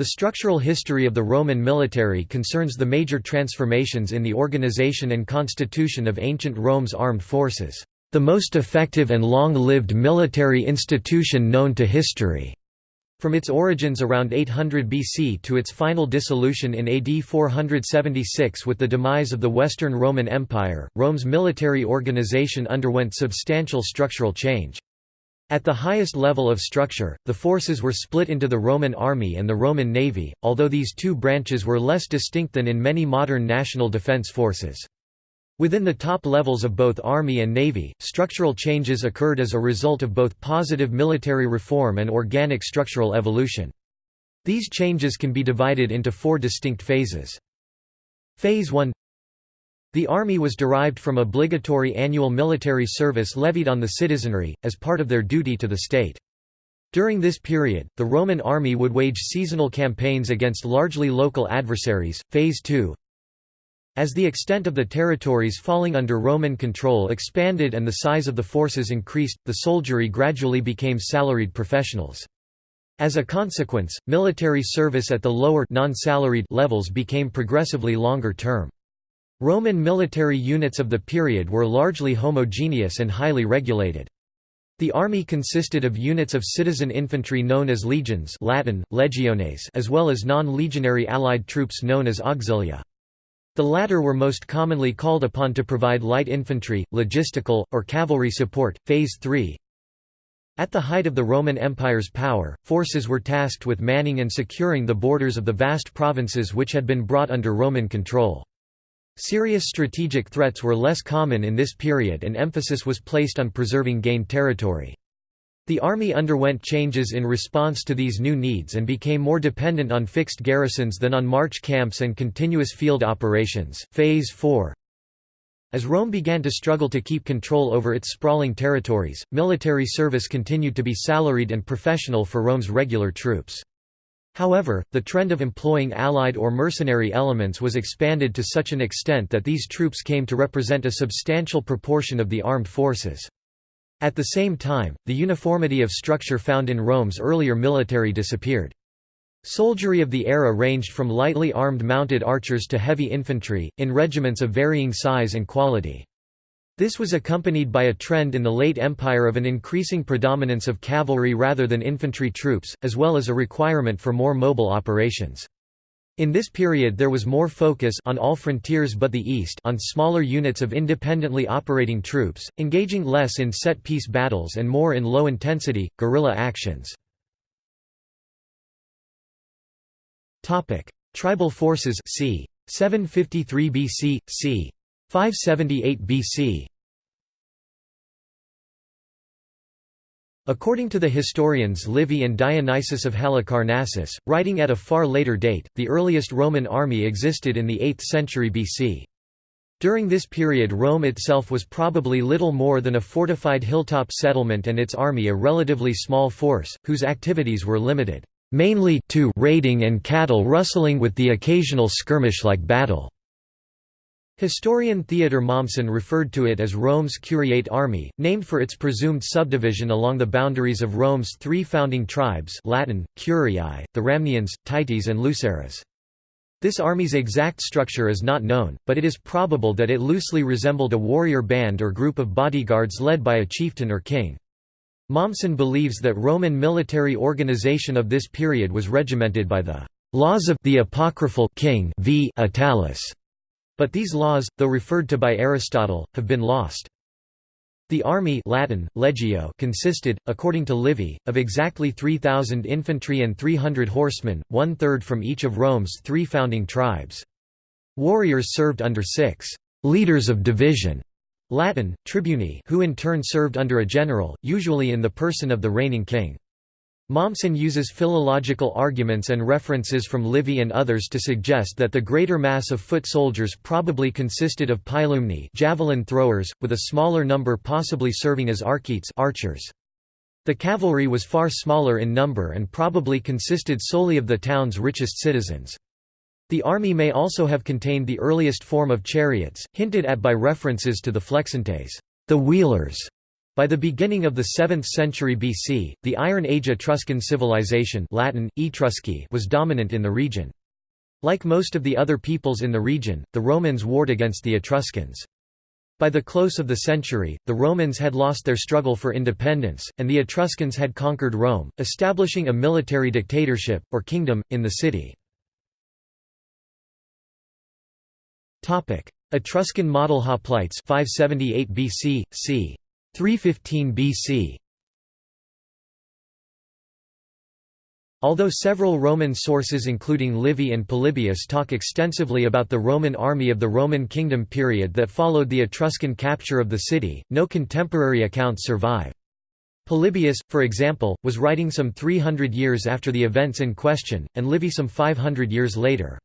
The structural history of the Roman military concerns the major transformations in the organization and constitution of ancient Rome's armed forces, the most effective and long-lived military institution known to history. From its origins around 800 BC to its final dissolution in AD 476 with the demise of the Western Roman Empire, Rome's military organization underwent substantial structural change. At the highest level of structure, the forces were split into the Roman army and the Roman navy, although these two branches were less distinct than in many modern national defense forces. Within the top levels of both Army and Navy, structural changes occurred as a result of both positive military reform and organic structural evolution. These changes can be divided into four distinct phases. Phase 1 the army was derived from obligatory annual military service levied on the citizenry, as part of their duty to the state. During this period, the Roman army would wage seasonal campaigns against largely local adversaries. Phase 2 As the extent of the territories falling under Roman control expanded and the size of the forces increased, the soldiery gradually became salaried professionals. As a consequence, military service at the lower non-salaried levels became progressively longer term. Roman military units of the period were largely homogeneous and highly regulated. The army consisted of units of citizen infantry known as legions Latin, legiones as well as non-legionary allied troops known as auxilia. The latter were most commonly called upon to provide light infantry, logistical, or cavalry support. Phase 3 At the height of the Roman Empire's power, forces were tasked with manning and securing the borders of the vast provinces which had been brought under Roman control. Serious strategic threats were less common in this period and emphasis was placed on preserving gained territory. The army underwent changes in response to these new needs and became more dependent on fixed garrisons than on march camps and continuous field operations. Phase 4 As Rome began to struggle to keep control over its sprawling territories, military service continued to be salaried and professional for Rome's regular troops. However, the trend of employing allied or mercenary elements was expanded to such an extent that these troops came to represent a substantial proportion of the armed forces. At the same time, the uniformity of structure found in Rome's earlier military disappeared. Soldiery of the era ranged from lightly armed mounted archers to heavy infantry, in regiments of varying size and quality. This was accompanied by a trend in the late Empire of an increasing predominance of cavalry rather than infantry troops, as well as a requirement for more mobile operations. In this period there was more focus on all frontiers but the east on smaller units of independently operating troops, engaging less in set-piece battles and more in low-intensity, guerrilla actions. Tribal forces c. 753 BC, c. 578 BC According to the historians Livy and Dionysius of Halicarnassus, writing at a far later date, the earliest Roman army existed in the 8th century BC. During this period Rome itself was probably little more than a fortified hilltop settlement and its army a relatively small force, whose activities were limited, mainly to raiding and cattle rustling with the occasional skirmish-like battle. Historian Theodor Mommsen referred to it as Rome's Curiate Army, named for its presumed subdivision along the boundaries of Rome's three founding tribes Latin, Curiae, the Ramnians, Tities and Luceres. This army's exact structure is not known, but it is probable that it loosely resembled a warrior band or group of bodyguards led by a chieftain or king. Mommsen believes that Roman military organization of this period was regimented by the laws of the apocryphal king v. Attalus but these laws, though referred to by Aristotle, have been lost. The army Latin, legio consisted, according to Livy, of exactly 3,000 infantry and 300 horsemen, one-third from each of Rome's three founding tribes. Warriors served under six «leaders of division» Latin, tribuni who in turn served under a general, usually in the person of the reigning king. Mommsen uses philological arguments and references from Livy and others to suggest that the greater mass of foot soldiers probably consisted of pilumni javelin throwers, with a smaller number possibly serving as arquites archers. The cavalry was far smaller in number and probably consisted solely of the town's richest citizens. The army may also have contained the earliest form of chariots, hinted at by references to the flexuntes the wheelers", By the beginning of the 7th century BC, the Iron Age Etruscan civilization Latin, Etrusci was dominant in the region. Like most of the other peoples in the region, the Romans warred against the Etruscans. By the close of the century, the Romans had lost their struggle for independence, and the Etruscans had conquered Rome, establishing a military dictatorship, or kingdom, in the city. Etruscan model hoplites 578 BC, c. 315 BC Although several Roman sources including Livy and Polybius talk extensively about the Roman army of the Roman kingdom period that followed the Etruscan capture of the city, no contemporary accounts survive. Polybius, for example, was writing some 300 years after the events in question, and Livy some 500 years later.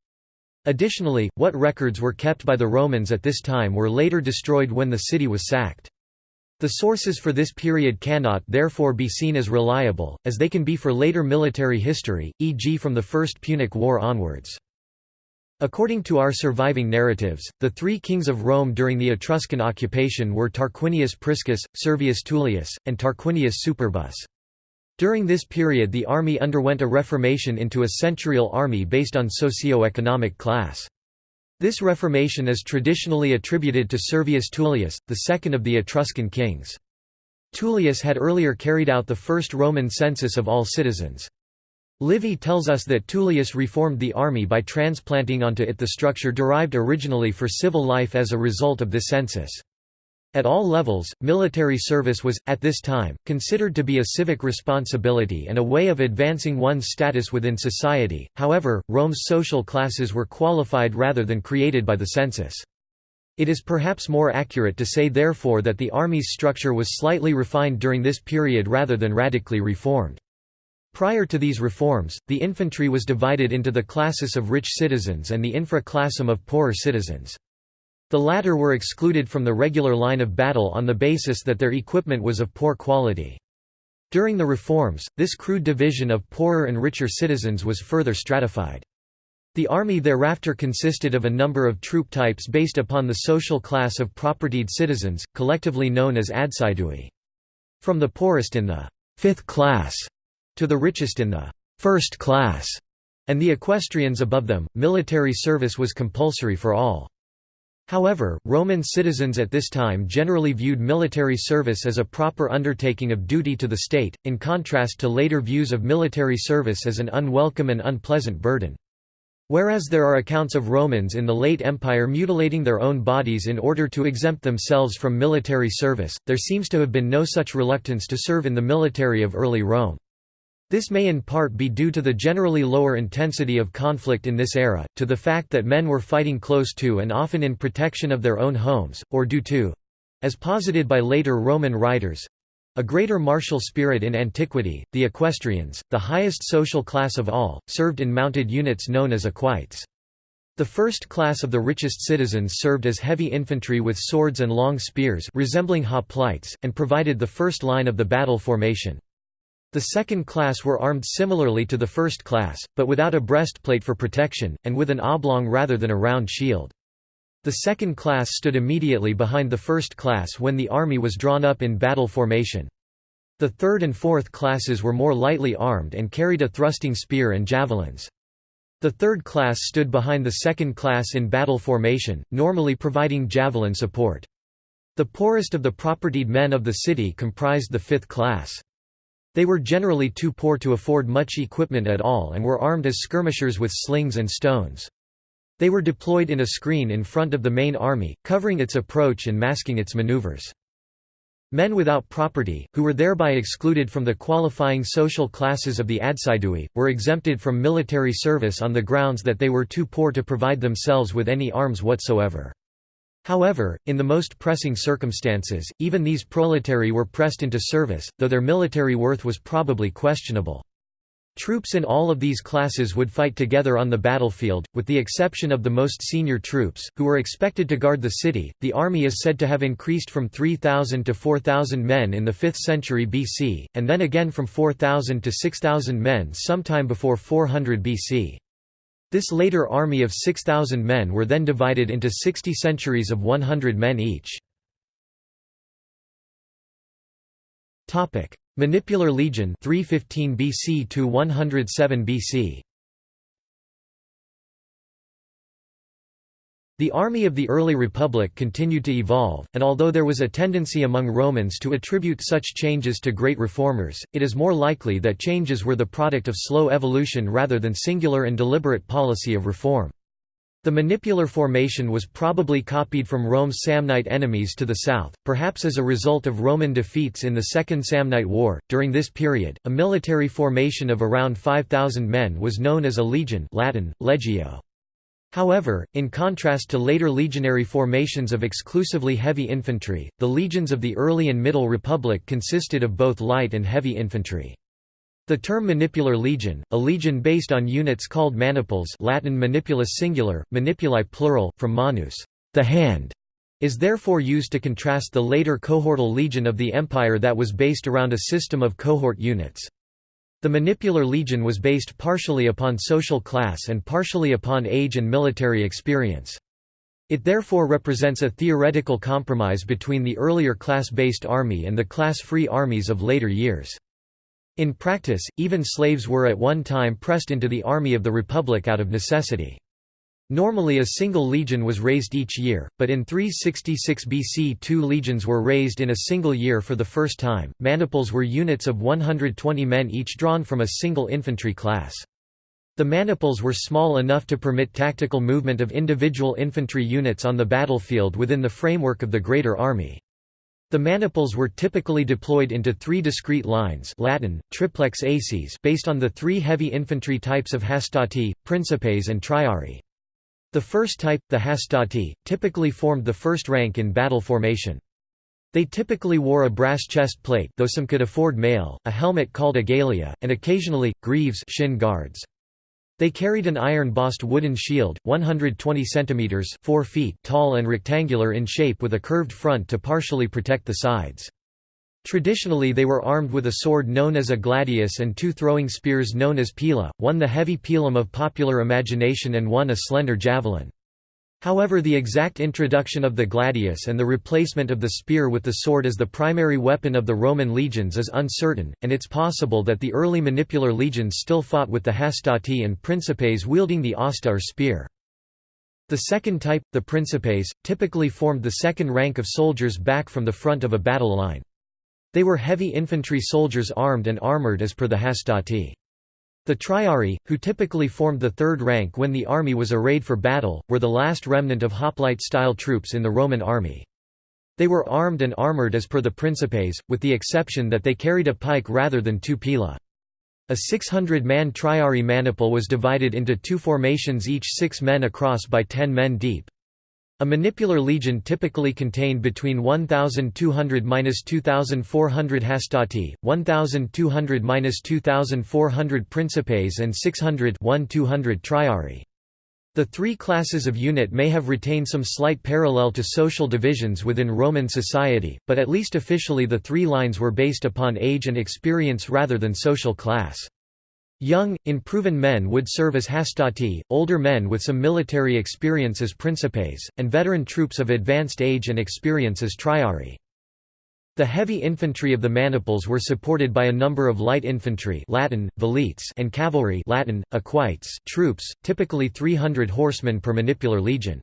Additionally, what records were kept by the Romans at this time were later destroyed when the city was sacked. The sources for this period cannot therefore be seen as reliable, as they can be for later military history, e.g. from the First Punic War onwards. According to our surviving narratives, the three kings of Rome during the Etruscan occupation were Tarquinius Priscus, Servius Tullius, and Tarquinius Superbus. During this period the army underwent a reformation into a centurial army based on socio-economic class. This reformation is traditionally attributed to Servius Tullius, the second of the Etruscan kings. Tullius had earlier carried out the first Roman census of all citizens. Livy tells us that Tullius reformed the army by transplanting onto it the structure derived originally for civil life as a result of this census. At all levels, military service was, at this time, considered to be a civic responsibility and a way of advancing one's status within society, however, Rome's social classes were qualified rather than created by the census. It is perhaps more accurate to say therefore that the army's structure was slightly refined during this period rather than radically reformed. Prior to these reforms, the infantry was divided into the classis of rich citizens and the infra-classum of poorer citizens. The latter were excluded from the regular line of battle on the basis that their equipment was of poor quality. During the reforms, this crude division of poorer and richer citizens was further stratified. The army thereafter consisted of a number of troop types based upon the social class of propertied citizens, collectively known as adsidui. From the poorest in the fifth class to the richest in the first class, and the equestrians above them, military service was compulsory for all. However, Roman citizens at this time generally viewed military service as a proper undertaking of duty to the state, in contrast to later views of military service as an unwelcome and unpleasant burden. Whereas there are accounts of Romans in the late Empire mutilating their own bodies in order to exempt themselves from military service, there seems to have been no such reluctance to serve in the military of early Rome. This may in part be due to the generally lower intensity of conflict in this era, to the fact that men were fighting close to and often in protection of their own homes, or due to—as posited by later Roman writers—a greater martial spirit in antiquity. The equestrians, the highest social class of all, served in mounted units known as equites. The first class of the richest citizens served as heavy infantry with swords and long spears resembling hoplites, and provided the first line of the battle formation. The second class were armed similarly to the first class, but without a breastplate for protection, and with an oblong rather than a round shield. The second class stood immediately behind the first class when the army was drawn up in battle formation. The third and fourth classes were more lightly armed and carried a thrusting spear and javelins. The third class stood behind the second class in battle formation, normally providing javelin support. The poorest of the propertied men of the city comprised the fifth class. They were generally too poor to afford much equipment at all and were armed as skirmishers with slings and stones. They were deployed in a screen in front of the main army, covering its approach and masking its maneuvers. Men without property, who were thereby excluded from the qualifying social classes of the adsidui, were exempted from military service on the grounds that they were too poor to provide themselves with any arms whatsoever. However, in the most pressing circumstances, even these proletari were pressed into service, though their military worth was probably questionable. Troops in all of these classes would fight together on the battlefield, with the exception of the most senior troops, who were expected to guard the city. The army is said to have increased from 3,000 to 4,000 men in the 5th century BC, and then again from 4,000 to 6,000 men sometime before 400 BC. This later army of 6,000 men were then divided into 60 centuries of 100 men each. Manipular Legion 315 BC to 107 BC The army of the early republic continued to evolve, and although there was a tendency among Romans to attribute such changes to great reformers, it is more likely that changes were the product of slow evolution rather than singular and deliberate policy of reform. The manipular formation was probably copied from Rome's Samnite enemies to the south, perhaps as a result of Roman defeats in the Second Samnite War. During this period, a military formation of around 5,000 men was known as a legion Latin, legio. However, in contrast to later legionary formations of exclusively heavy infantry, the legions of the early and Middle Republic consisted of both light and heavy infantry. The term manipular legion, a legion based on units called maniples Latin manipulus singular, manipuli plural, from manus the hand", is therefore used to contrast the later cohortal legion of the empire that was based around a system of cohort units. The manipular legion was based partially upon social class and partially upon age and military experience. It therefore represents a theoretical compromise between the earlier class-based army and the class-free armies of later years. In practice, even slaves were at one time pressed into the army of the Republic out of necessity. Normally a single legion was raised each year, but in 366 BC two legions were raised in a single year for the first time. Maniples were units of 120 men each drawn from a single infantry class. The maniples were small enough to permit tactical movement of individual infantry units on the battlefield within the framework of the greater army. The maniples were typically deployed into three discrete lines Latin, triplex acies based on the three heavy infantry types of hastati, principes and triarii. The first type, the hastati, typically formed the first rank in battle formation. They typically wore a brass chest plate though some could afford mail, a helmet called a galea, and occasionally, greaves shin guards. They carried an iron-bossed wooden shield, 120 cm 4 feet tall and rectangular in shape with a curved front to partially protect the sides. Traditionally they were armed with a sword known as a gladius and two throwing spears known as pila, one the heavy pilum of popular imagination and one a slender javelin. However the exact introduction of the gladius and the replacement of the spear with the sword as the primary weapon of the Roman legions is uncertain, and it's possible that the early manipular legions still fought with the hastati and principes wielding the hasta or spear. The second type, the principes, typically formed the second rank of soldiers back from the front of a battle line. They were heavy infantry soldiers armed and armoured as per the hastati. The triarii, who typically formed the third rank when the army was arrayed for battle, were the last remnant of hoplite-style troops in the Roman army. They were armed and armoured as per the principes, with the exception that they carried a pike rather than two pila. A 600-man triarii maniple was divided into two formations each six men across by ten men deep. A manipular legion typically contained between 1,200–2,400 hastati, 1,200–2,400 principes and 600 triarii. The three classes of unit may have retained some slight parallel to social divisions within Roman society, but at least officially the three lines were based upon age and experience rather than social class. Young, unproven men would serve as hastati, older men with some military experience as principes, and veteran troops of advanced age and experience as triarii. The heavy infantry of the maniples were supported by a number of light infantry Latin, velites and cavalry Latin, equites troops, typically 300 horsemen per manipular legion.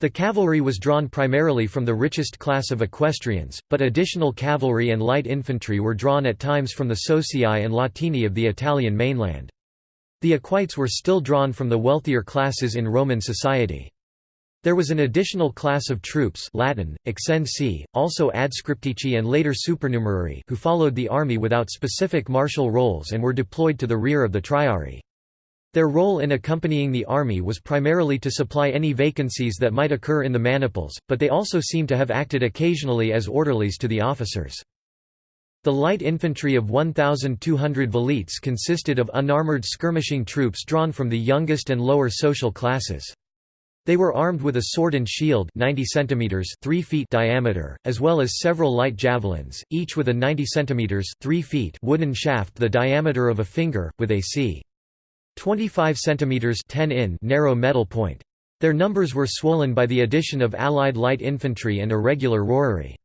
The cavalry was drawn primarily from the richest class of equestrians, but additional cavalry and light infantry were drawn at times from the Socii and Latini of the Italian mainland. The equites were still drawn from the wealthier classes in Roman society. There was an additional class of troops Latin, accensi, also adscriptici and later supernumerari who followed the army without specific martial roles and were deployed to the rear of the triarii. Their role in accompanying the army was primarily to supply any vacancies that might occur in the maniples, but they also seem to have acted occasionally as orderlies to the officers. The light infantry of 1,200 velites consisted of unarmored skirmishing troops drawn from the youngest and lower social classes. They were armed with a sword and shield 90 cm 3 feet diameter, as well as several light javelins, each with a 90 cm 3 feet wooden shaft the diameter of a finger, with a c. 25 cm 10 in narrow metal point. Their numbers were swollen by the addition of Allied light infantry and irregular rorary.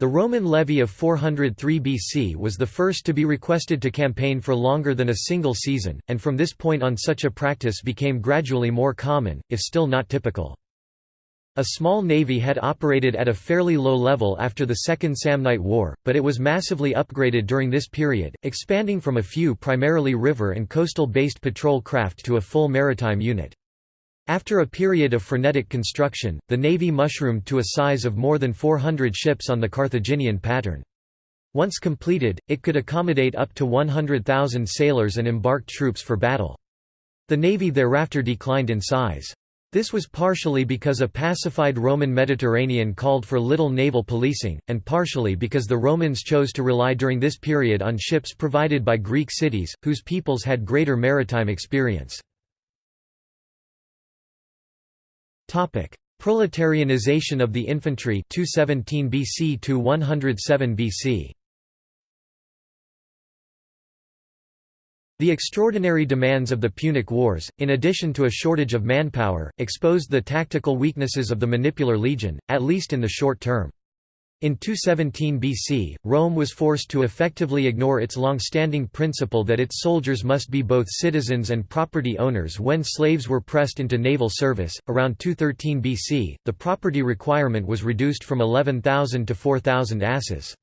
The Roman levy of 403 BC was the first to be requested to campaign for longer than a single season, and from this point on such a practice became gradually more common, if still not typical. A small navy had operated at a fairly low level after the Second Samnite War, but it was massively upgraded during this period, expanding from a few primarily river and coastal-based patrol craft to a full maritime unit. After a period of frenetic construction, the navy mushroomed to a size of more than 400 ships on the Carthaginian pattern. Once completed, it could accommodate up to 100,000 sailors and embarked troops for battle. The navy thereafter declined in size. This was partially because a pacified Roman Mediterranean called for little naval policing, and partially because the Romans chose to rely during this period on ships provided by Greek cities, whose peoples had greater maritime experience. Proletarianization of the infantry 217 BC to 107 BC. The extraordinary demands of the Punic Wars, in addition to a shortage of manpower, exposed the tactical weaknesses of the Manipular Legion, at least in the short term. In 217 BC, Rome was forced to effectively ignore its long-standing principle that its soldiers must be both citizens and property owners when slaves were pressed into naval service. Around 213 BC, the property requirement was reduced from 11,000 to 4,000 asses.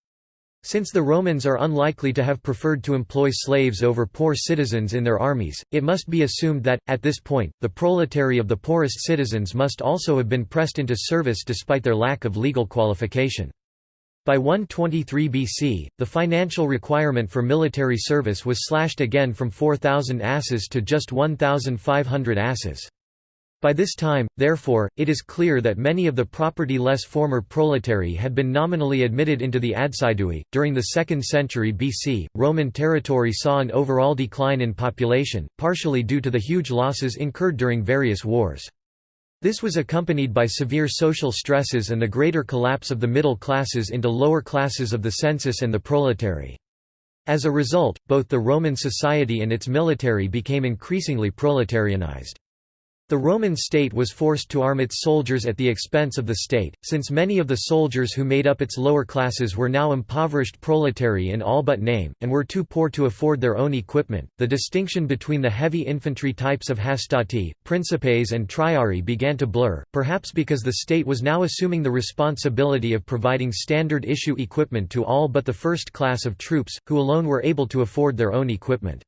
Since the Romans are unlikely to have preferred to employ slaves over poor citizens in their armies, it must be assumed that, at this point, the proletary of the poorest citizens must also have been pressed into service despite their lack of legal qualification. By 123 BC, the financial requirement for military service was slashed again from 4,000 asses to just 1,500 asses. By this time, therefore, it is clear that many of the property-less former proletary had been nominally admitted into the Adsidui. During the 2nd century BC, Roman territory saw an overall decline in population, partially due to the huge losses incurred during various wars. This was accompanied by severe social stresses and the greater collapse of the middle classes into lower classes of the census and the proletary. As a result, both the Roman society and its military became increasingly proletarianized. The Roman state was forced to arm its soldiers at the expense of the state, since many of the soldiers who made up its lower classes were now impoverished proletary in all but name, and were too poor to afford their own equipment. The distinction between the heavy infantry types of hastati, principes, and triarii began to blur, perhaps because the state was now assuming the responsibility of providing standard issue equipment to all but the first class of troops, who alone were able to afford their own equipment.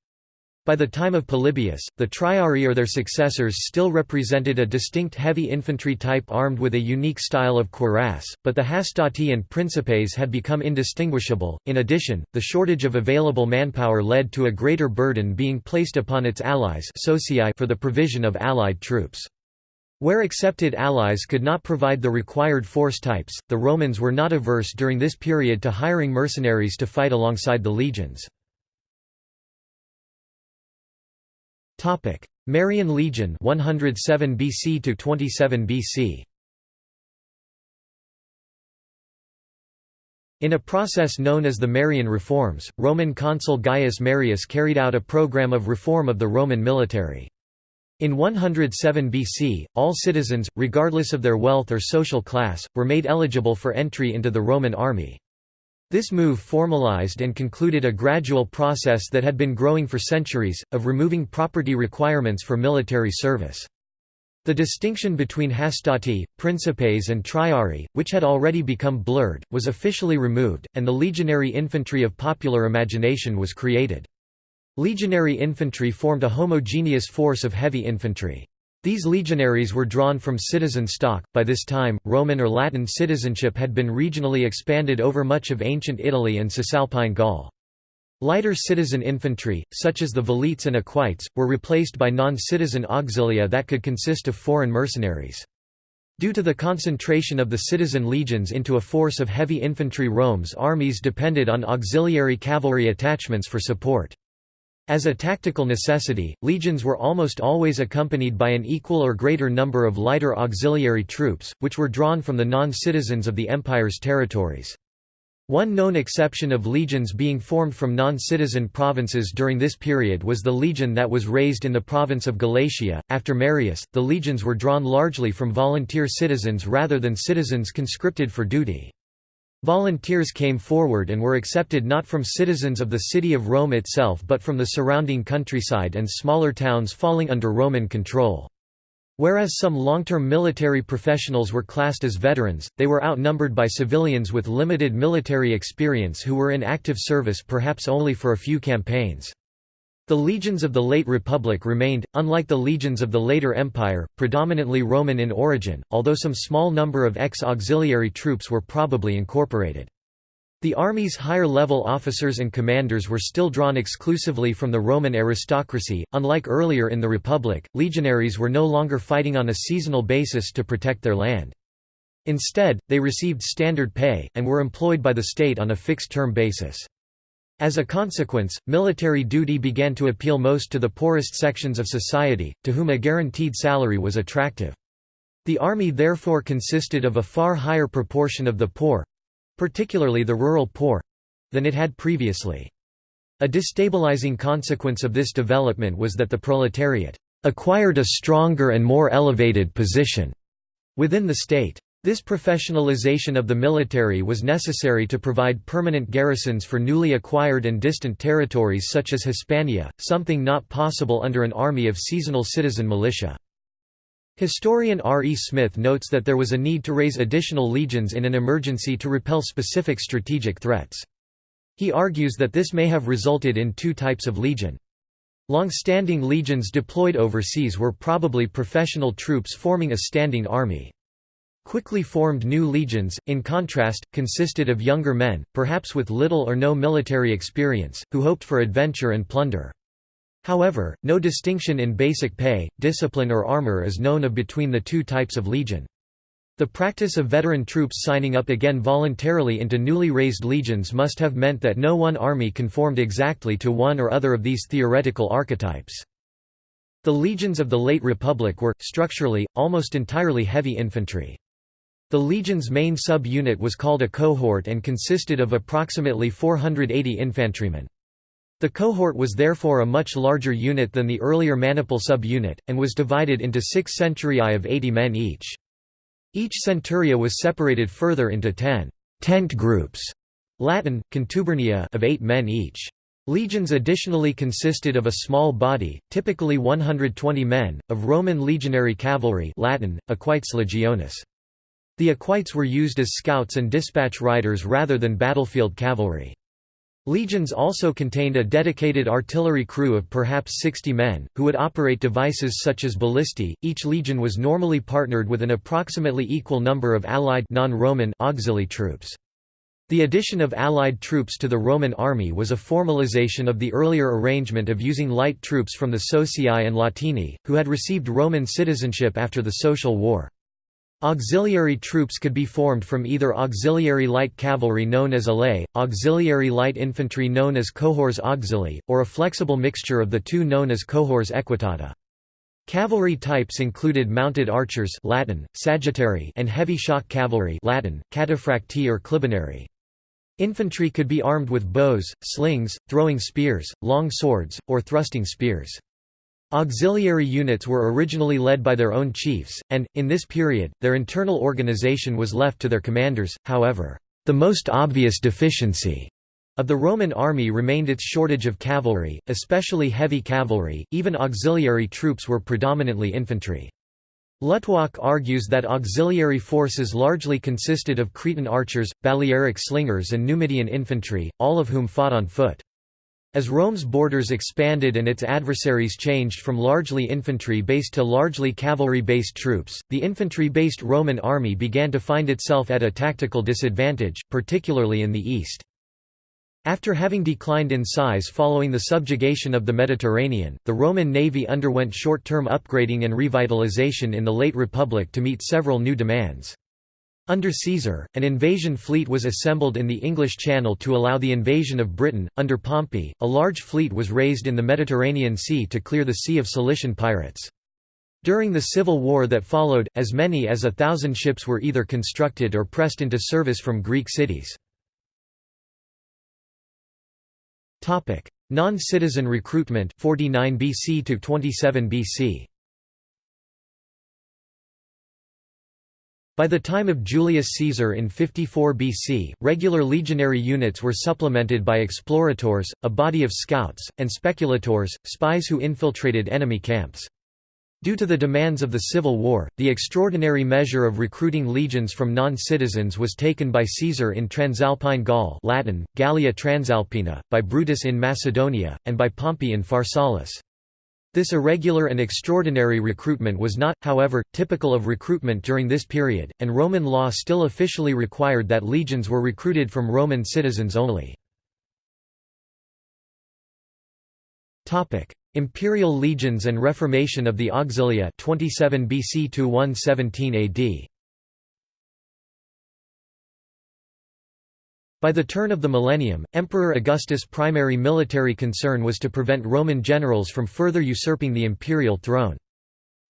By the time of Polybius, the triarii or their successors still represented a distinct heavy infantry type armed with a unique style of cuirass, but the hastati and principes had become indistinguishable. In addition, the shortage of available manpower led to a greater burden being placed upon its allies for the provision of allied troops. Where accepted allies could not provide the required force types, the Romans were not averse during this period to hiring mercenaries to fight alongside the legions. Topic: Marian Legion 107 BC to 27 BC. In a process known as the Marian Reforms, Roman consul Gaius Marius carried out a program of reform of the Roman military. In 107 BC, all citizens, regardless of their wealth or social class, were made eligible for entry into the Roman army. This move formalized and concluded a gradual process that had been growing for centuries, of removing property requirements for military service. The distinction between hastati, principes and triarii, which had already become blurred, was officially removed, and the legionary infantry of popular imagination was created. Legionary infantry formed a homogeneous force of heavy infantry. These legionaries were drawn from citizen stock. By this time, Roman or Latin citizenship had been regionally expanded over much of ancient Italy and Cisalpine Gaul. Lighter citizen infantry, such as the velites and equites, were replaced by non-citizen auxilia that could consist of foreign mercenaries. Due to the concentration of the citizen legions into a force of heavy infantry Rome's armies depended on auxiliary cavalry attachments for support. As a tactical necessity, legions were almost always accompanied by an equal or greater number of lighter auxiliary troops, which were drawn from the non-citizens of the empire's territories. One known exception of legions being formed from non-citizen provinces during this period was the legion that was raised in the province of Galatia. After Marius, the legions were drawn largely from volunteer citizens rather than citizens conscripted for duty. Volunteers came forward and were accepted not from citizens of the city of Rome itself but from the surrounding countryside and smaller towns falling under Roman control. Whereas some long-term military professionals were classed as veterans, they were outnumbered by civilians with limited military experience who were in active service perhaps only for a few campaigns. The legions of the late Republic remained, unlike the legions of the later Empire, predominantly Roman in origin, although some small number of ex-auxiliary troops were probably incorporated. The army's higher-level officers and commanders were still drawn exclusively from the Roman aristocracy. Unlike earlier in the Republic, legionaries were no longer fighting on a seasonal basis to protect their land. Instead, they received standard pay, and were employed by the state on a fixed-term basis. As a consequence, military duty began to appeal most to the poorest sections of society, to whom a guaranteed salary was attractive. The army therefore consisted of a far higher proportion of the poor—particularly the rural poor—than it had previously. A destabilizing consequence of this development was that the proletariat acquired a stronger and more elevated position within the state. This professionalization of the military was necessary to provide permanent garrisons for newly acquired and distant territories such as Hispania, something not possible under an army of seasonal citizen militia. Historian R. E. Smith notes that there was a need to raise additional legions in an emergency to repel specific strategic threats. He argues that this may have resulted in two types of legion. Long-standing legions deployed overseas were probably professional troops forming a standing army. Quickly formed new legions, in contrast, consisted of younger men, perhaps with little or no military experience, who hoped for adventure and plunder. However, no distinction in basic pay, discipline or armor is known of between the two types of legion. The practice of veteran troops signing up again voluntarily into newly raised legions must have meant that no one army conformed exactly to one or other of these theoretical archetypes. The legions of the late Republic were, structurally, almost entirely heavy infantry. The legion's main sub-unit was called a cohort and consisted of approximately 480 infantrymen. The cohort was therefore a much larger unit than the earlier maniple sub-unit, and was divided into six centuriae of 80 men each. Each centuria was separated further into ten tent groups Latin, contubernia of eight men each. Legions additionally consisted of a small body, typically 120 men, of Roman legionary cavalry Latin, equites legionis. The equites were used as scouts and dispatch riders rather than battlefield cavalry. Legions also contained a dedicated artillery crew of perhaps 60 men, who would operate devices such as ballistae. Each legion was normally partnered with an approximately equal number of allied non-Roman auxiliary troops. The addition of allied troops to the Roman army was a formalization of the earlier arrangement of using light troops from the Socii and Latini, who had received Roman citizenship after the Social War. Auxiliary troops could be formed from either auxiliary light cavalry known as alae, auxiliary light infantry known as cohors auxili, or a flexible mixture of the two known as cohors equitata. Cavalry types included mounted archers Latin, sagittari and heavy shock cavalry Latin, cataphractii or clibanarii. Infantry could be armed with bows, slings, throwing spears, long swords, or thrusting spears. Auxiliary units were originally led by their own chiefs, and, in this period, their internal organization was left to their commanders, however, the most obvious deficiency of the Roman army remained its shortage of cavalry, especially heavy cavalry, even auxiliary troops were predominantly infantry. Luttwak argues that auxiliary forces largely consisted of Cretan archers, Balearic slingers and Numidian infantry, all of whom fought on foot. As Rome's borders expanded and its adversaries changed from largely infantry-based to largely cavalry-based troops, the infantry-based Roman army began to find itself at a tactical disadvantage, particularly in the east. After having declined in size following the subjugation of the Mediterranean, the Roman navy underwent short-term upgrading and revitalization in the late Republic to meet several new demands. Under Caesar, an invasion fleet was assembled in the English Channel to allow the invasion of Britain. Under Pompey, a large fleet was raised in the Mediterranean Sea to clear the Sea of Cilician pirates. During the civil war that followed, as many as a thousand ships were either constructed or pressed into service from Greek cities. Non-citizen recruitment 49 BC to 27 BC By the time of Julius Caesar in 54 BC, regular legionary units were supplemented by explorators, a body of scouts, and speculators, spies who infiltrated enemy camps. Due to the demands of the Civil War, the extraordinary measure of recruiting legions from non-citizens was taken by Caesar in Transalpine Gaul Latin, Gallia Transalpina, by Brutus in Macedonia, and by Pompey in Pharsalus. This irregular and extraordinary recruitment was not, however, typical of recruitment during this period, and Roman law still officially required that legions were recruited from Roman citizens only. Imperial legions and reformation of the Auxilia 27 BC to 117 AD. By the turn of the millennium, Emperor Augustus' primary military concern was to prevent Roman generals from further usurping the imperial throne.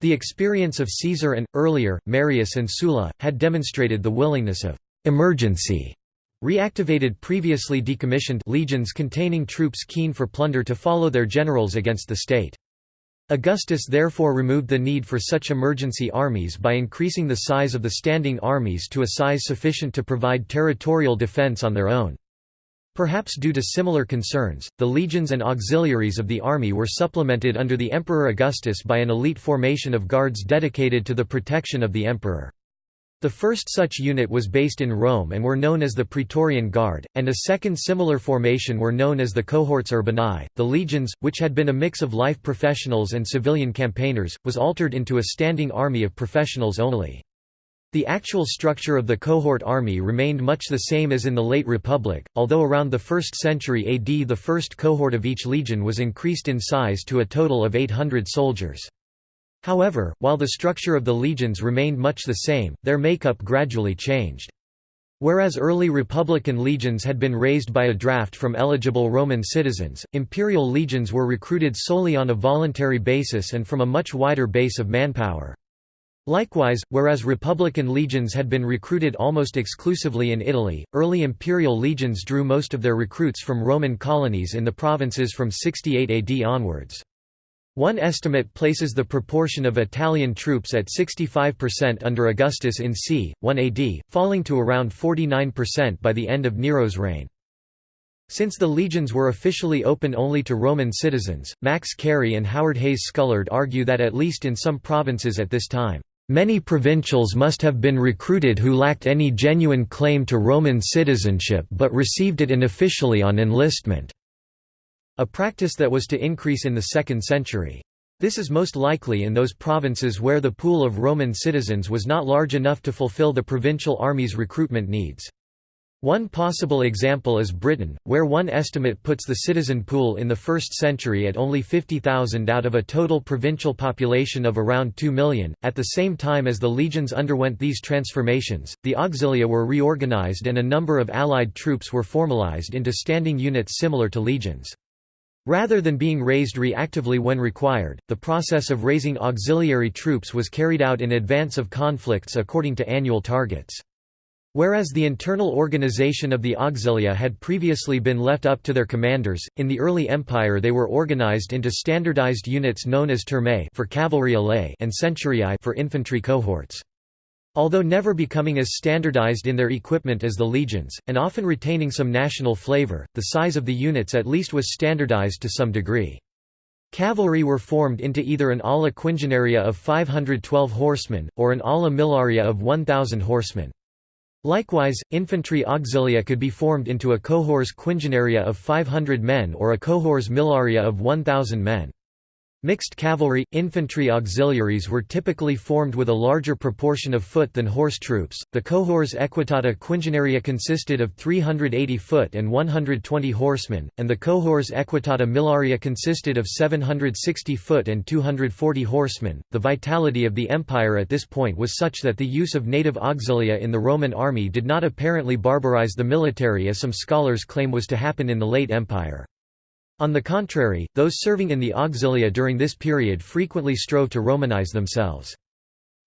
The experience of Caesar and, earlier, Marius and Sulla, had demonstrated the willingness of «emergency» reactivated previously decommissioned legions containing troops keen for plunder to follow their generals against the state. Augustus therefore removed the need for such emergency armies by increasing the size of the standing armies to a size sufficient to provide territorial defense on their own. Perhaps due to similar concerns, the legions and auxiliaries of the army were supplemented under the Emperor Augustus by an elite formation of guards dedicated to the protection of the emperor. The first such unit was based in Rome and were known as the Praetorian Guard, and a second similar formation were known as the cohorts urbanae. The legions, which had been a mix of life professionals and civilian campaigners, was altered into a standing army of professionals only. The actual structure of the cohort army remained much the same as in the late Republic, although around the 1st century AD the first cohort of each legion was increased in size to a total of 800 soldiers. However, while the structure of the legions remained much the same, their makeup gradually changed. Whereas early Republican legions had been raised by a draft from eligible Roman citizens, imperial legions were recruited solely on a voluntary basis and from a much wider base of manpower. Likewise, whereas Republican legions had been recruited almost exclusively in Italy, early imperial legions drew most of their recruits from Roman colonies in the provinces from 68 AD onwards. One estimate places the proportion of Italian troops at 65% under Augustus in c. 1 AD, falling to around 49% by the end of Nero's reign. Since the legions were officially open only to Roman citizens, Max Cary and Howard Hayes Scullard argue that at least in some provinces at this time, "...many provincials must have been recruited who lacked any genuine claim to Roman citizenship but received it unofficially on enlistment." A practice that was to increase in the 2nd century. This is most likely in those provinces where the pool of Roman citizens was not large enough to fulfill the provincial army's recruitment needs. One possible example is Britain, where one estimate puts the citizen pool in the 1st century at only 50,000 out of a total provincial population of around 2 million. At the same time as the legions underwent these transformations, the auxilia were reorganized and a number of allied troops were formalized into standing units similar to legions. Rather than being raised reactively when required, the process of raising auxiliary troops was carried out in advance of conflicts according to annual targets. Whereas the internal organization of the auxilia had previously been left up to their commanders, in the early empire they were organized into standardized units known as turmae for cavalry and centuriae for infantry cohorts. Although never becoming as standardized in their equipment as the legions, and often retaining some national flavor, the size of the units at least was standardized to some degree. Cavalry were formed into either an ala quingenaria of 512 horsemen, or an ala millaria of 1,000 horsemen. Likewise, infantry auxilia could be formed into a cohors quingenaria of 500 men or a cohors millaria of 1,000 men. Mixed cavalry, infantry auxiliaries were typically formed with a larger proportion of foot than horse troops. The cohors equitata quingenaria consisted of 380 foot and 120 horsemen, and the cohors equitata millaria consisted of 760 foot and 240 horsemen. The vitality of the empire at this point was such that the use of native auxilia in the Roman army did not apparently barbarize the military as some scholars claim was to happen in the late empire. On the contrary, those serving in the auxilia during this period frequently strove to Romanize themselves.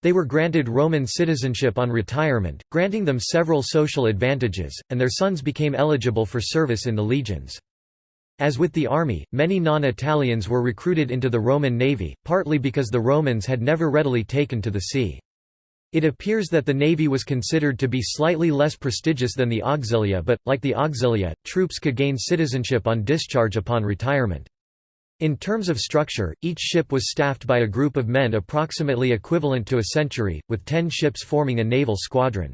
They were granted Roman citizenship on retirement, granting them several social advantages, and their sons became eligible for service in the legions. As with the army, many non-Italians were recruited into the Roman navy, partly because the Romans had never readily taken to the sea. It appears that the navy was considered to be slightly less prestigious than the auxilia but, like the auxilia, troops could gain citizenship on discharge upon retirement. In terms of structure, each ship was staffed by a group of men approximately equivalent to a century, with ten ships forming a naval squadron.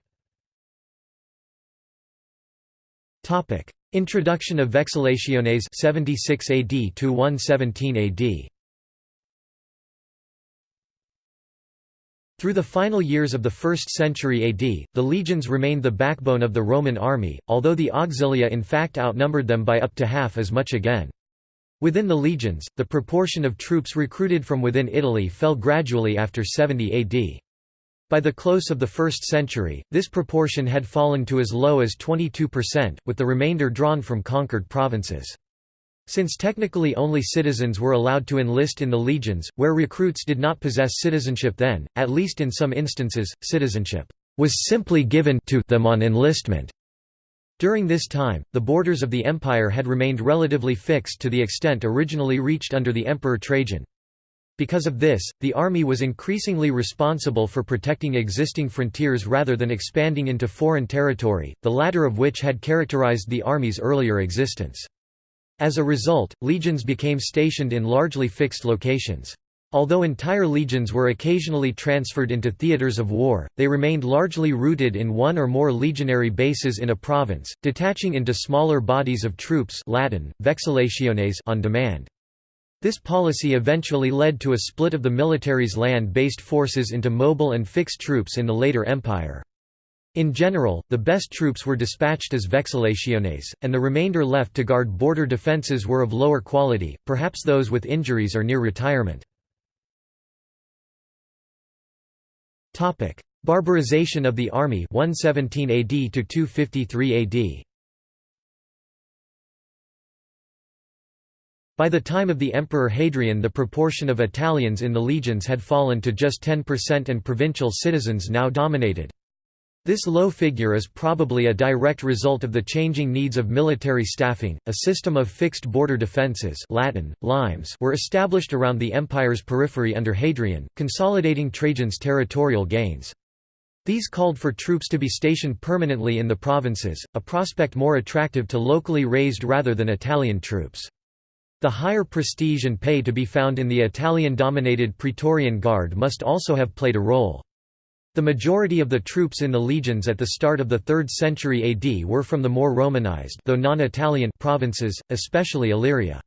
Introduction of Vexillationes 76 AD to 117 AD. Through the final years of the 1st century AD, the legions remained the backbone of the Roman army, although the auxilia in fact outnumbered them by up to half as much again. Within the legions, the proportion of troops recruited from within Italy fell gradually after 70 AD. By the close of the 1st century, this proportion had fallen to as low as 22%, with the remainder drawn from conquered provinces. Since technically only citizens were allowed to enlist in the legions, where recruits did not possess citizenship then, at least in some instances, citizenship was simply given to them on enlistment. During this time, the borders of the empire had remained relatively fixed to the extent originally reached under the Emperor Trajan. Because of this, the army was increasingly responsible for protecting existing frontiers rather than expanding into foreign territory, the latter of which had characterized the army's earlier existence. As a result, legions became stationed in largely fixed locations. Although entire legions were occasionally transferred into theatres of war, they remained largely rooted in one or more legionary bases in a province, detaching into smaller bodies of troops Latin, vexillationes on demand. This policy eventually led to a split of the military's land-based forces into mobile and fixed troops in the later empire. In general, the best troops were dispatched as vexillationes, and the remainder left to guard border defences were of lower quality, perhaps those with injuries or near retirement. Barbarization of the army 117 AD to 253 AD. By the time of the Emperor Hadrian the proportion of Italians in the legions had fallen to just 10% and provincial citizens now dominated. This low figure is probably a direct result of the changing needs of military staffing. A system of fixed border defences (Latin: limes) were established around the empire's periphery under Hadrian, consolidating Trajan's territorial gains. These called for troops to be stationed permanently in the provinces, a prospect more attractive to locally raised rather than Italian troops. The higher prestige and pay to be found in the Italian-dominated Praetorian Guard must also have played a role. The majority of the troops in the legions at the start of the 3rd century AD were from the more Romanized though non-Italian provinces, especially Illyria.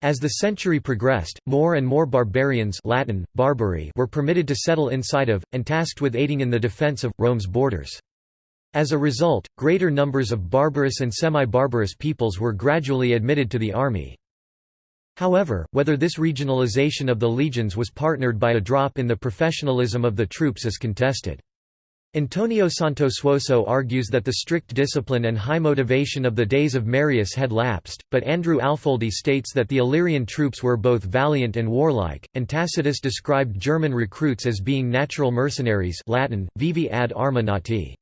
As the century progressed, more and more barbarians Latin, barbari were permitted to settle inside of, and tasked with aiding in the defense of, Rome's borders. As a result, greater numbers of barbarous and semi-barbarous peoples were gradually admitted to the army. However, whether this regionalization of the legions was partnered by a drop in the professionalism of the troops is contested. Antonio Santosuosso argues that the strict discipline and high motivation of the days of Marius had lapsed, but Andrew Alfoldi states that the Illyrian troops were both valiant and warlike, and Tacitus described German recruits as being natural mercenaries Latin, viri ad arma nati.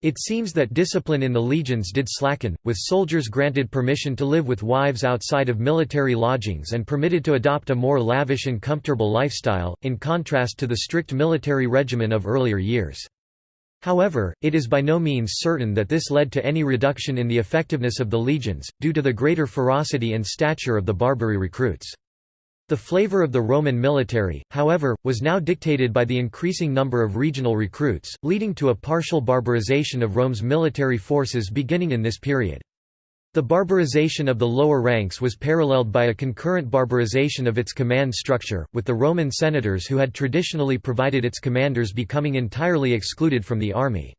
It seems that discipline in the legions did slacken, with soldiers granted permission to live with wives outside of military lodgings and permitted to adopt a more lavish and comfortable lifestyle, in contrast to the strict military regimen of earlier years. However, it is by no means certain that this led to any reduction in the effectiveness of the legions, due to the greater ferocity and stature of the barbari recruits. The flavor of the Roman military, however, was now dictated by the increasing number of regional recruits, leading to a partial barbarization of Rome's military forces beginning in this period. The barbarization of the lower ranks was paralleled by a concurrent barbarization of its command structure, with the Roman senators who had traditionally provided its commanders becoming entirely excluded from the army.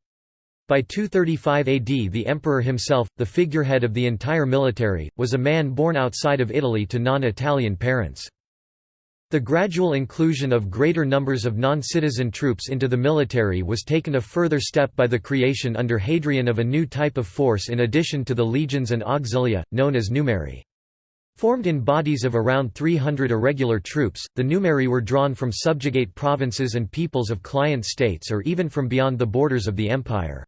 By 235 AD the emperor himself, the figurehead of the entire military, was a man born outside of Italy to non-Italian parents. The gradual inclusion of greater numbers of non-citizen troops into the military was taken a further step by the creation under Hadrian of a new type of force in addition to the legions and auxilia, known as numeri. Formed in bodies of around 300 irregular troops, the numeri were drawn from subjugate provinces and peoples of client states or even from beyond the borders of the empire.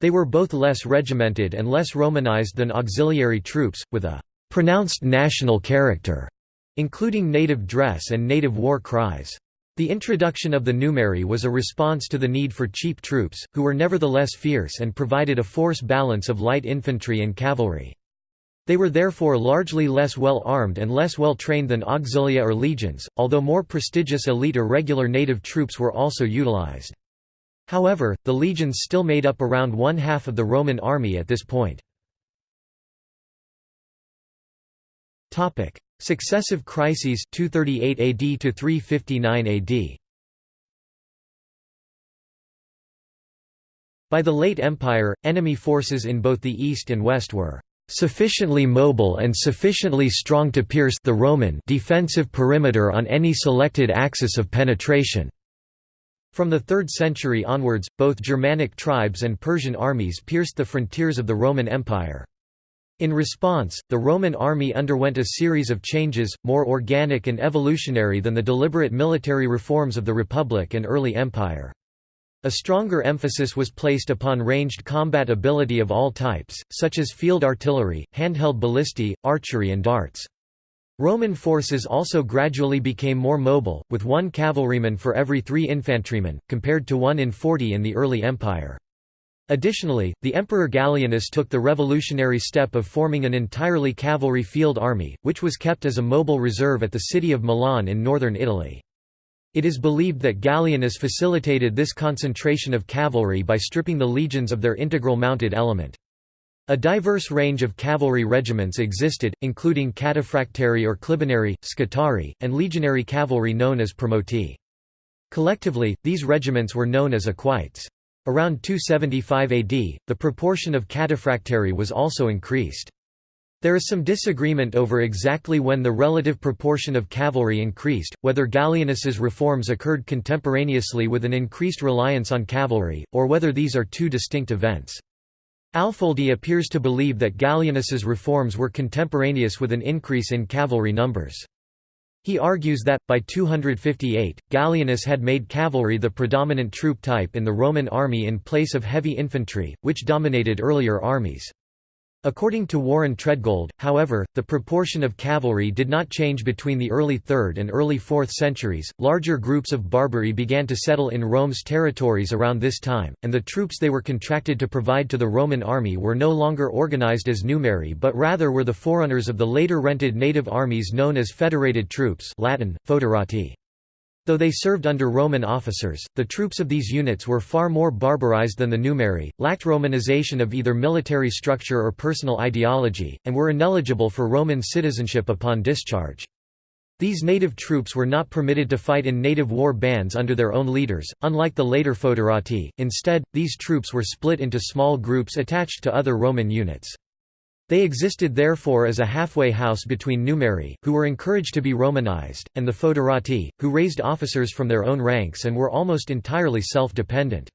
They were both less regimented and less Romanized than auxiliary troops, with a pronounced national character including native dress and native war cries. The introduction of the numeri was a response to the need for cheap troops, who were nevertheless fierce and provided a force balance of light infantry and cavalry. They were therefore largely less well armed and less well trained than auxilia or legions, although more prestigious elite or regular native troops were also utilized. However, the legions still made up around one half of the Roman army at this point. Successive crises 238 AD to 359 AD. By the late Empire, enemy forces in both the east and west were sufficiently mobile and sufficiently strong to pierce the Roman defensive perimeter on any selected axis of penetration. From the 3rd century onwards, both Germanic tribes and Persian armies pierced the frontiers of the Roman Empire. In response, the Roman army underwent a series of changes, more organic and evolutionary than the deliberate military reforms of the Republic and early Empire. A stronger emphasis was placed upon ranged combat ability of all types, such as field artillery, handheld ballistae, archery and darts. Roman forces also gradually became more mobile, with one cavalryman for every three infantrymen, compared to one in forty in the early empire. Additionally, the Emperor Gallienus took the revolutionary step of forming an entirely cavalry field army, which was kept as a mobile reserve at the city of Milan in northern Italy. It is believed that Gallienus facilitated this concentration of cavalry by stripping the legions of their integral mounted element. A diverse range of cavalry regiments existed, including cataphractarii or clibanarii, scutarii, and legionary cavalry known as promoti. Collectively, these regiments were known as equites. Around 275 AD, the proportion of cataphractarii was also increased. There is some disagreement over exactly when the relative proportion of cavalry increased, whether Gallienus's reforms occurred contemporaneously with an increased reliance on cavalry, or whether these are two distinct events. Alfoldi appears to believe that Gallienus's reforms were contemporaneous with an increase in cavalry numbers. He argues that, by 258, Gallienus had made cavalry the predominant troop type in the Roman army in place of heavy infantry, which dominated earlier armies. According to Warren Treadgold, however, the proportion of cavalry did not change between the early 3rd and early 4th centuries. Larger groups of barbari began to settle in Rome's territories around this time, and the troops they were contracted to provide to the Roman army were no longer organized as numeri but rather were the forerunners of the later rented native armies known as federated troops Latin, foederati. Though they served under Roman officers, the troops of these units were far more barbarized than the numeri, lacked Romanization of either military structure or personal ideology, and were ineligible for Roman citizenship upon discharge. These native troops were not permitted to fight in native war bands under their own leaders, unlike the later foederati, instead, these troops were split into small groups attached to other Roman units. They existed therefore as a halfway house between numeri, who were encouraged to be Romanized, and the foederati, who raised officers from their own ranks and were almost entirely self-dependent.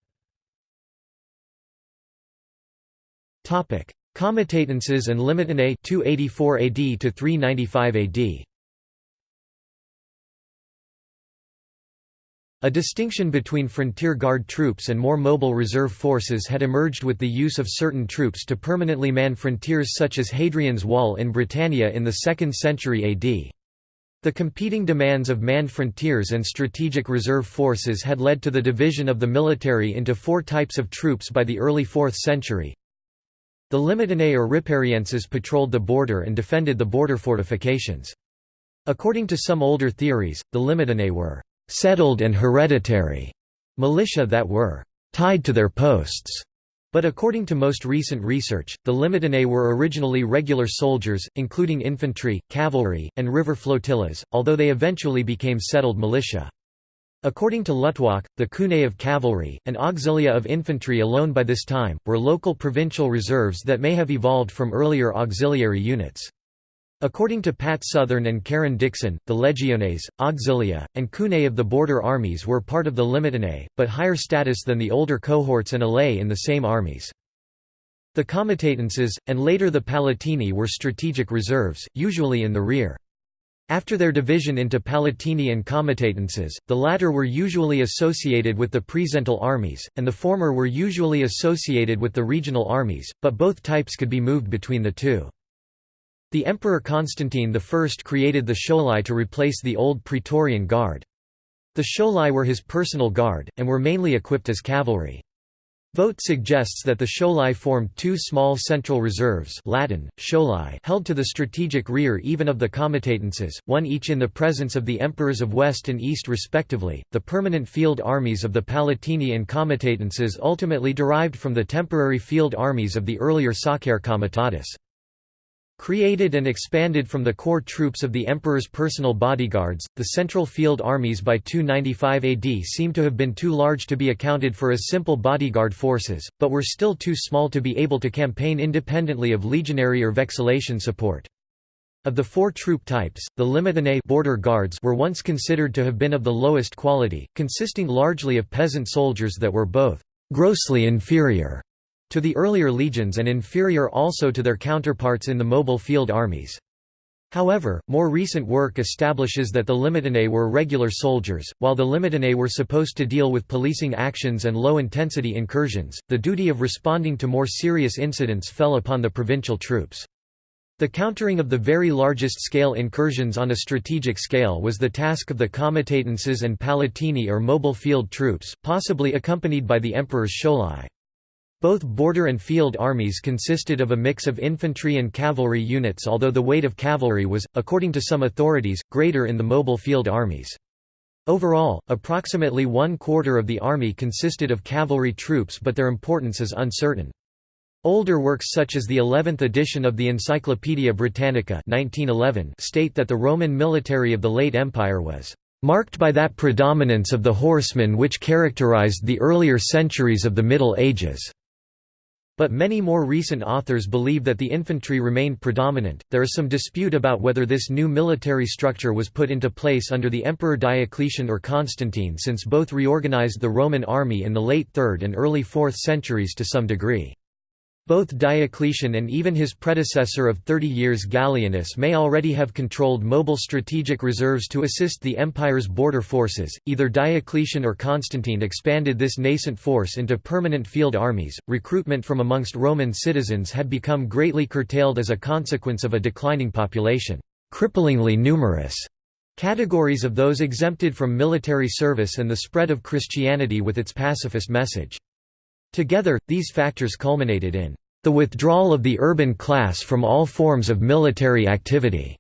Comitatenses and Limitanei 284 AD to 395 AD A distinction between frontier guard troops and more mobile reserve forces had emerged with the use of certain troops to permanently man frontiers such as Hadrian's Wall in Britannia in the 2nd century AD. The competing demands of manned frontiers and strategic reserve forces had led to the division of the military into four types of troops by the early 4th century. The Limitanei or Riparienses patrolled the border and defended the border fortifications. According to some older theories, the Limitanei were settled and hereditary militia that were tied to their posts. But according to most recent research, the Limitanei were originally regular soldiers, including infantry, cavalry, and river flotillas, although they eventually became settled militia. According to Luttwak, the cunei of cavalry, and auxilia of infantry alone by this time, were local provincial reserves that may have evolved from earlier auxiliary units. According to Pat Southern and Karen Dixon, the legiones, auxilia, and cunei of the border armies were part of the limitanei, but higher status than the older cohorts and alae in the same armies. The comitatenses, and later the palatini were strategic reserves, usually in the rear. After their division into palatini and comitatenses, the latter were usually associated with the praesental armies, and the former were usually associated with the regional armies, but both types could be moved between the two. The Emperor Constantine I created the Scholae to replace the old Praetorian Guard. The Scholae were his personal guard, and were mainly equipped as cavalry. Vogt suggests that the Scholae formed two small central reserves Latin, Scholae held to the strategic rear even of the comitatenses, one each in the presence of the emperors of West and East respectively. The permanent field armies of the Palatini and comitatenses ultimately derived from the temporary field armies of the earlier Sacer Comitatus. Created and expanded from the core troops of the emperor's personal bodyguards, the central field armies by 295 AD seem to have been too large to be accounted for as simple bodyguard forces, but were still too small to be able to campaign independently of legionary or vexillation support. Of the four troop types, the limitanei border guards were once considered to have been of the lowest quality, consisting largely of peasant soldiers that were both grossly inferior to the earlier legions and inferior also to their counterparts in the mobile field armies. However, more recent work establishes that the limitanei were regular soldiers, while the limitanei were supposed to deal with policing actions and low-intensity incursions. The duty of responding to more serious incidents fell upon the provincial troops. The countering of the very largest scale incursions on a strategic scale was the task of the comitatenses and palatini or mobile field troops, possibly accompanied by the emperor's scholae. Both border and field armies consisted of a mix of infantry and cavalry units although the weight of cavalry was, according to some authorities, greater in the mobile field armies. Overall, approximately one quarter of the army consisted of cavalry troops but their importance is uncertain. Older works such as the 11th edition of the Encyclopaedia Britannica 1911 state that the Roman military of the late Empire was marked by that predominance of the horsemen which characterized the earlier centuries of the Middle Ages. But many more recent authors believe that the infantry remained predominant. There is some dispute about whether this new military structure was put into place under the Emperor Diocletian or Constantine, since both reorganized the Roman army in the late 3rd and early 4th centuries to some degree. Both Diocletian and even his predecessor of 30 years Gallienus may already have controlled mobile strategic reserves to assist the empire's border forces. Either Diocletian or Constantine expanded this nascent force into permanent field armies. Recruitment from amongst Roman citizens had become greatly curtailed as a consequence of a declining population, cripplingly numerous. Categories of those exempted from military service and the spread of Christianity with its pacifist message. Together, these factors culminated in the withdrawal of the urban class from all forms of military activity.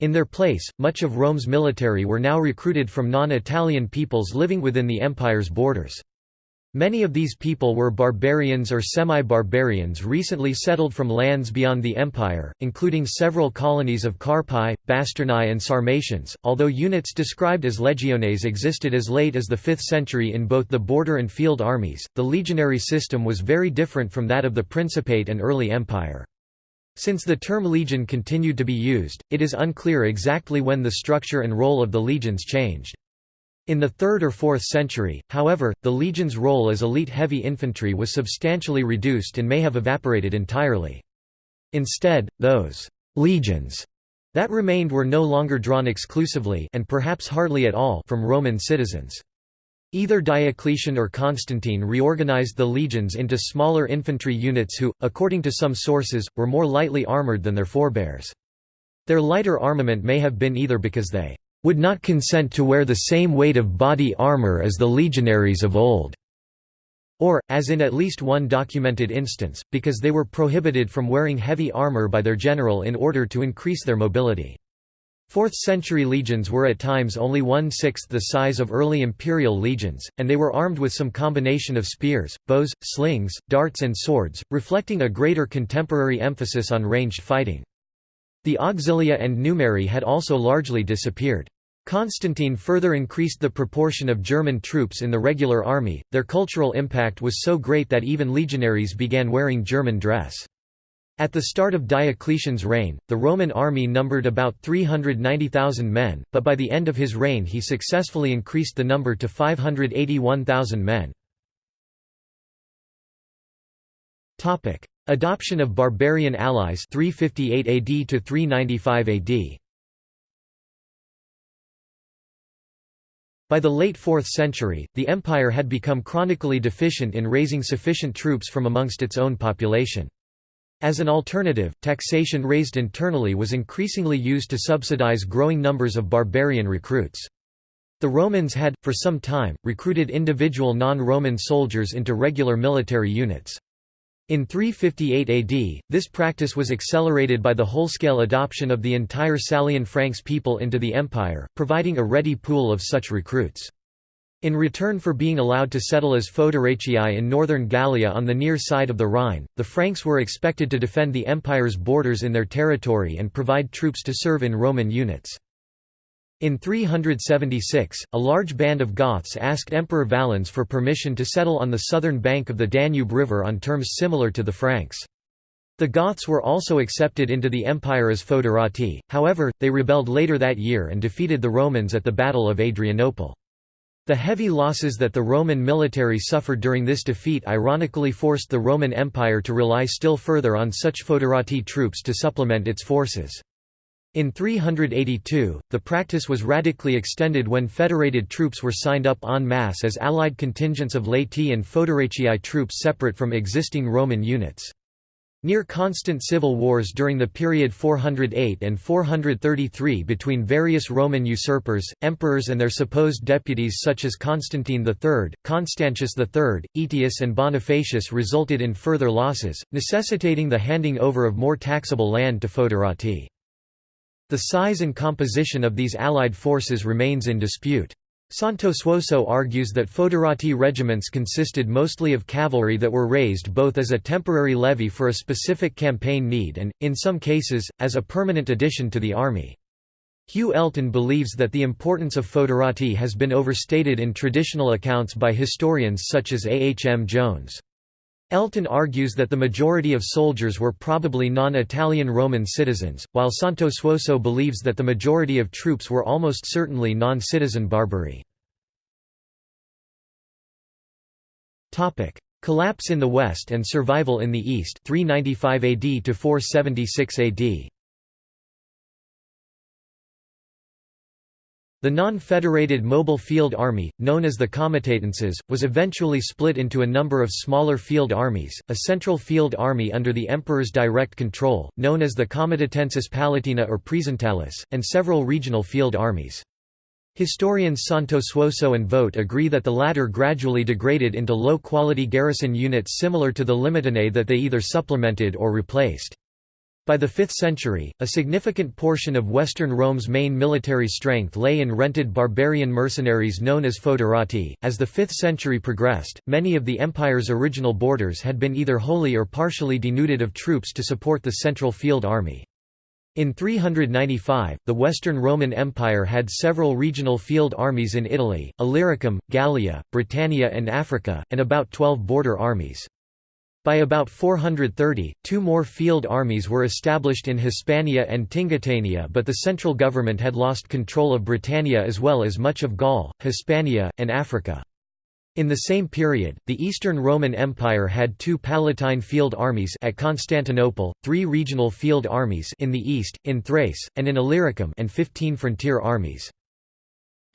In their place, much of Rome's military were now recruited from non-Italian peoples living within the empire's borders. Many of these people were barbarians or semi-barbarians recently settled from lands beyond the empire, including several colonies of Carpi, Bastarnae and Sarmatians, although units described as legiones existed as late as the 5th century in both the border and field armies, the legionary system was very different from that of the Principate and early empire. Since the term legion continued to be used, it is unclear exactly when the structure and role of the legions changed. In the 3rd or 4th century, however, the legion's role as elite heavy infantry was substantially reduced and may have evaporated entirely. Instead, those «legions» that remained were no longer drawn exclusively and perhaps hardly at all from Roman citizens. Either Diocletian or Constantine reorganized the legions into smaller infantry units who, according to some sources, were more lightly armored than their forebears. Their lighter armament may have been either because they would not consent to wear the same weight of body armor as the legionaries of old, or, as in at least one documented instance, because they were prohibited from wearing heavy armor by their general in order to increase their mobility. 4th-century legions were at times only one-sixth the size of early imperial legions, and they were armed with some combination of spears, bows, slings, darts and swords, reflecting a greater contemporary emphasis on ranged fighting. The auxilia and numeri had also largely disappeared. Constantine further increased the proportion of German troops in the regular army, their cultural impact was so great that even legionaries began wearing German dress. At the start of Diocletian's reign, the Roman army numbered about 390,000 men, but by the end of his reign he successfully increased the number to 581,000 men. Adoption of barbarian allies 358 AD to 395 AD. By the late 4th century, the empire had become chronically deficient in raising sufficient troops from amongst its own population. As an alternative, taxation raised internally was increasingly used to subsidize growing numbers of barbarian recruits. The Romans had, for some time, recruited individual non-Roman soldiers into regular military units. In 358 AD, this practice was accelerated by the whole-scale adoption of the entire Salian Franks people into the empire, providing a ready pool of such recruits. In return for being allowed to settle as Foederatiae in northern Gallia on the near side of the Rhine, the Franks were expected to defend the empire's borders in their territory and provide troops to serve in Roman units. In 376, a large band of Goths asked Emperor Valens for permission to settle on the southern bank of the Danube River on terms similar to the Franks. The Goths were also accepted into the empire as foederati, however, they rebelled later that year and defeated the Romans at the Battle of Adrianople. The heavy losses that the Roman military suffered during this defeat ironically forced the Roman Empire to rely still further on such foederati troops to supplement its forces. In 382, the practice was radically extended when federated troops were signed up en masse as allied contingents of laeti and foederatiae troops separate from existing Roman units. Near constant civil wars during the period 408 and 433 between various Roman usurpers, emperors and their supposed deputies such as Constantine III, Constantius III, Aetius and Bonifacius resulted in further losses, necessitating the handing over of more taxable land to foederati. The size and composition of these allied forces remains in dispute. Santosuosso argues that foederati regiments consisted mostly of cavalry that were raised both as a temporary levy for a specific campaign need and, in some cases, as a permanent addition to the army. Hugh Elton believes that the importance of foederati has been overstated in traditional accounts by historians such as A. H. M. Jones. Elton argues that the majority of soldiers were probably non-Italian Roman citizens, while Santosuosso believes that the majority of troops were almost certainly non-citizen Barbari. Collapse in the West and survival in the East 395 AD to 476 AD. The non-federated mobile field army, known as the comitatenses, was eventually split into a number of smaller field armies, a central field army under the emperor's direct control, known as the Comitatensis Palatina or Praesentalis, and several regional field armies. Historians Santosuosso and Vogt agree that the latter gradually degraded into low-quality garrison units similar to the limitanei that they either supplemented or replaced. By the 5th century, a significant portion of Western Rome's main military strength lay in rented barbarian mercenaries known as foederati. As the 5th century progressed, many of the empire's original borders had been either wholly or partially denuded of troops to support the central field army. In 395, the Western Roman Empire had several regional field armies in Italy, Illyricum, Gallia, Britannia and Africa, and about 12 border armies. By about 430, two more field armies were established in Hispania and Tingitania but the central government had lost control of Britannia as well as much of Gaul, Hispania, and Africa. In the same period, the Eastern Roman Empire had two Palatine field armies at Constantinople, three regional field armies in the east, in Thrace, and in Illyricum and 15 frontier armies.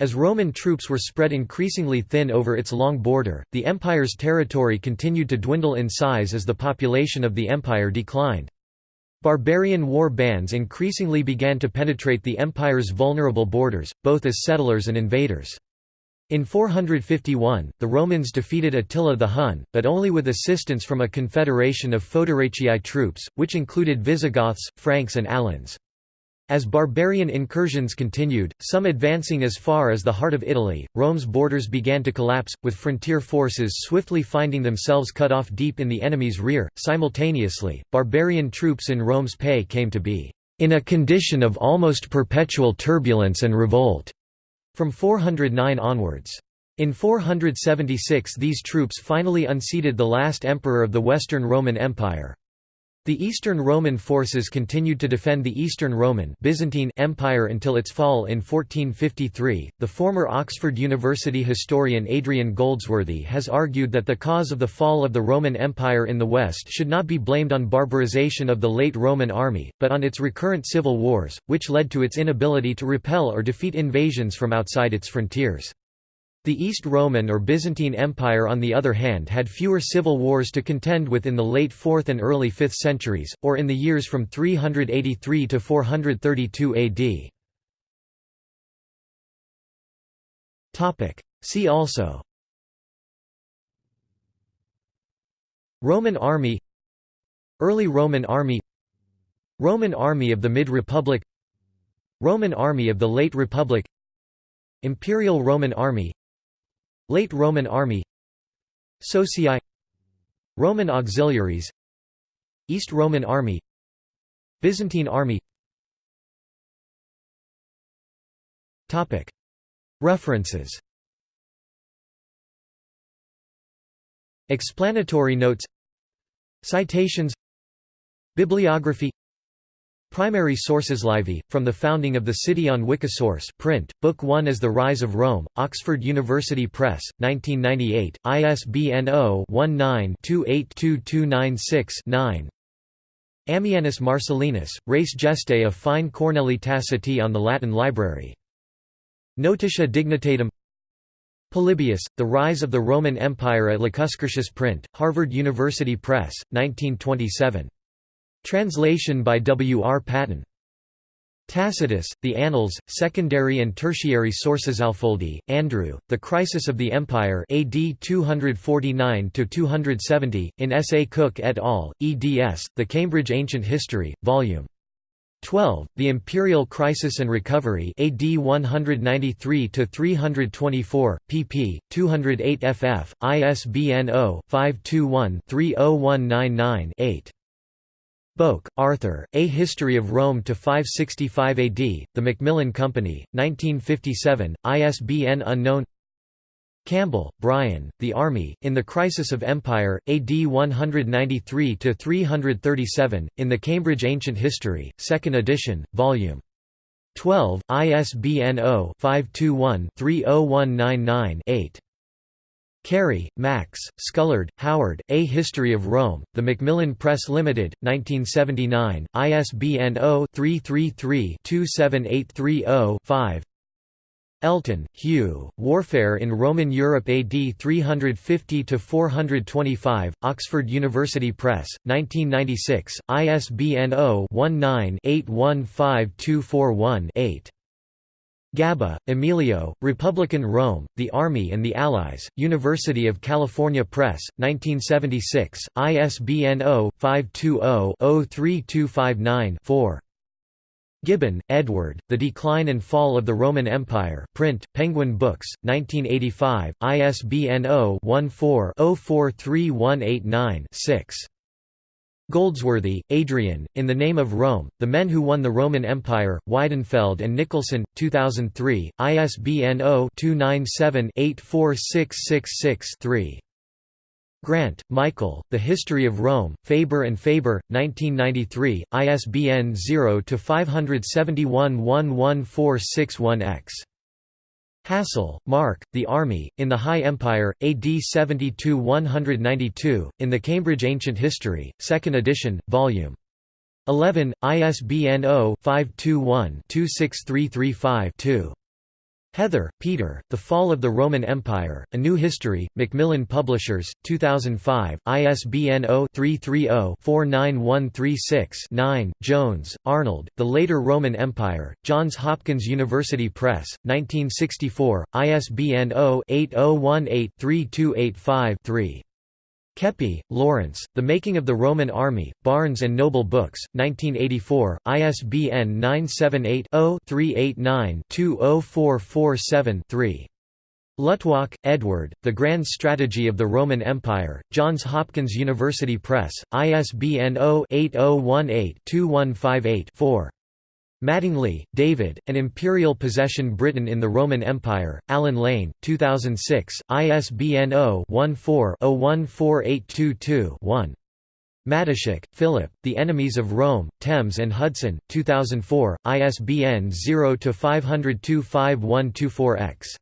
As Roman troops were spread increasingly thin over its long border, the empire's territory continued to dwindle in size as the population of the empire declined. Barbarian war bands increasingly began to penetrate the empire's vulnerable borders, both as settlers and invaders. In 451, the Romans defeated Attila the Hun, but only with assistance from a confederation of Foederatiae troops, which included Visigoths, Franks and Alans. As barbarian incursions continued, some advancing as far as the heart of Italy, Rome's borders began to collapse, with frontier forces swiftly finding themselves cut off deep in the enemy's rear. Simultaneously, barbarian troops in Rome's pay came to be in a condition of almost perpetual turbulence and revolt from 409 onwards. In 476 these troops finally unseated the last emperor of the Western Roman Empire. The Eastern Roman forces continued to defend the Eastern Roman Byzantine Empire until its fall in 1453. The former Oxford University historian Adrian Goldsworthy has argued that the cause of the fall of the Roman Empire in the West should not be blamed on barbarization of the late Roman army, but on its recurrent civil wars, which led to its inability to repel or defeat invasions from outside its frontiers. The East Roman or Byzantine Empire on the other hand had fewer civil wars to contend with in the late 4th and early 5th centuries, or in the years from 383 to 432 AD. See also Roman army Early Roman army Roman army of the Mid-Republic Roman army of the Late Republic Imperial Roman army Late Roman army Socii Roman auxiliaries East Roman army Byzantine army. References. Explanatory notes. Citations. Bibliography Primary sources Livy, From the Founding of the City on Wikisource print, Book 1 as The Rise of Rome, Oxford University Press, 1998, ISBN 0-19-282296-9 Ammianus Marcellinus, Res Gestae of Fine Cornelii Taciti on the Latin Library. Notitia Dignitatum Polybius, The Rise of the Roman Empire at Lacuscurtius print, Harvard University Press, 1927. Translation by W. R. Paton. Tacitus, The Annals, Secondary and Tertiary Sources Alfoldi, Andrew, The Crisis of the Empire AD 249–270, in S. A. Cook et al., eds, The Cambridge Ancient History, Vol. 12. The Imperial Crisis and Recovery AD 193–324, pp. 208 ff, ISBN 0-521-30199-8. Boak, Arthur, A History of Rome to 565 AD, The Macmillan Company, 1957, ISBN unknown Campbell, Brian, The Army, in the Crisis of Empire, AD 193–337, in the Cambridge Ancient History, 2nd edition, Vol. 12, ISBN 0-521-30199-8. Cary, Max, Scullard, Howard, A History of Rome, The Macmillan Press Limited, 1979, ISBN 0-333-27830-5 Elton, Hugh, Warfare in Roman Europe AD 350–425, Oxford University Press, 1996, ISBN 0-19-815241-8. Gabba, Emilio, Republican Rome, The Army and the Allies, University of California Press, 1976, ISBN 0-520-03259-4. Gibbon, Edward, The Decline and Fall of the Roman Empire print, Penguin Books, 1985, ISBN 0-14-043189-6. Goldsworthy, Adrian, In the Name of Rome, The Men Who Won the Roman Empire, Weidenfeld and Nicolson, 2003, ISBN 0-297-84666-3. Grant, Michael, The History of Rome, Faber and Faber, 1993, ISBN 0-571-11461-X. Hassall, Mark, The Army, in the High Empire, AD 72–192, in the Cambridge Ancient History, 2nd edition, Vol. 11, ISBN 0-521-26335-2. Heather, Peter, The Fall of the Roman Empire, A New History, Macmillan Publishers, 2005, ISBN 0-330-49136-9, Jones, Arnold, The Later Roman Empire, Johns Hopkins University Press, 1964, ISBN 0-8018-3285-3. Keppie, Lawrence, The Making of the Roman Army, Barnes & Noble Books, 1984, ISBN 978-0-389-20447-3. Luttwak, Edward, The Grand Strategy of the Roman Empire, Johns Hopkins University Press, ISBN 0-8018-2158-4. Mattingly, David, An Imperial Possession Britain in the Roman Empire, Allen Lane, 2006, ISBN 0-14-014822-1. Matyszak, Philip, The Enemies of Rome, Thames and Hudson, 2004, ISBN 0-502-5124-X.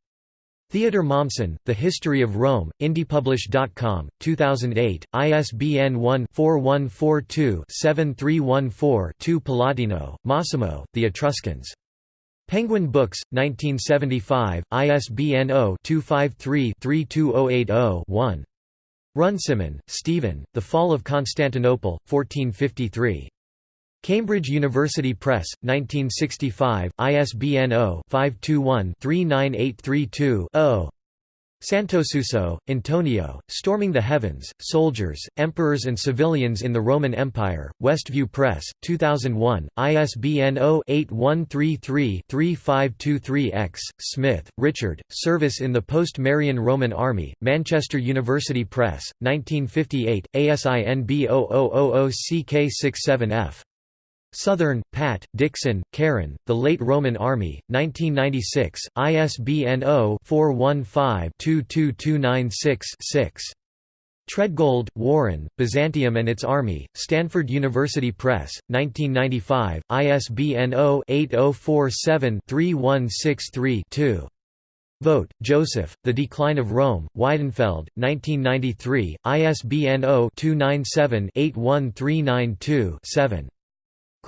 Theodor Mommsen, The History of Rome, IndiePublish.com, 2008, ISBN 1-4142-7314-2 Pallottino, Massimo, The Etruscans. Penguin Books, 1975, ISBN 0-253-32080-1. Runciman, Stephen, The Fall of Constantinople, 1453. Cambridge University Press, 1965, ISBN 0-521-39832-0. Santosuosso, Antonio, Storming the Heavens, Soldiers, Emperors and Civilians in the Roman Empire, Westview Press, 2001, ISBN 0-8133-3523-X. Smith, Richard, Service in the Post-Marian Roman Army, Manchester University Press, 1958, ASIN B0000CK67F. Southern, Pat, Dixon, Karen, The Late Roman Army, 1996, ISBN 0-415-22296-6. Treadgold, Warren, Byzantium and its Army, Stanford University Press, 1995, ISBN 0-8047-3163-2. Vogt, Joseph, The Decline of Rome, Weidenfeld, 1993, ISBN 0-297-81392-7.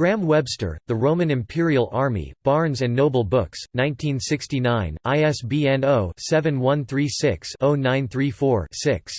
Graham Webster, The Roman Imperial Army, Barnes & Noble Books, 1969, ISBN 0-7136-0934-6.